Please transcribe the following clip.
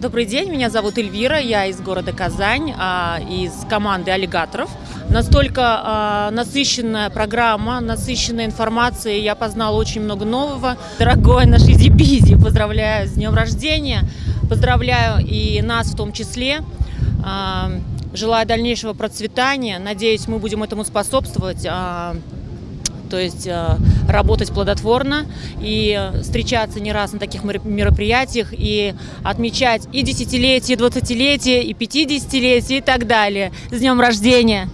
Добрый день, меня зовут Эльвира, я из города Казань, а, из команды аллигаторов. Настолько а, насыщенная программа, насыщенная информацией, я познала очень много нового. Дорогой наш Изи поздравляю с днем рождения, поздравляю и нас в том числе. А, желаю дальнейшего процветания, надеюсь, мы будем этому способствовать то есть э, работать плодотворно и встречаться не раз на таких мероприятиях и отмечать и десятилетие, и двадцатилетие, и пятидесятилетие и так далее. С днем рождения!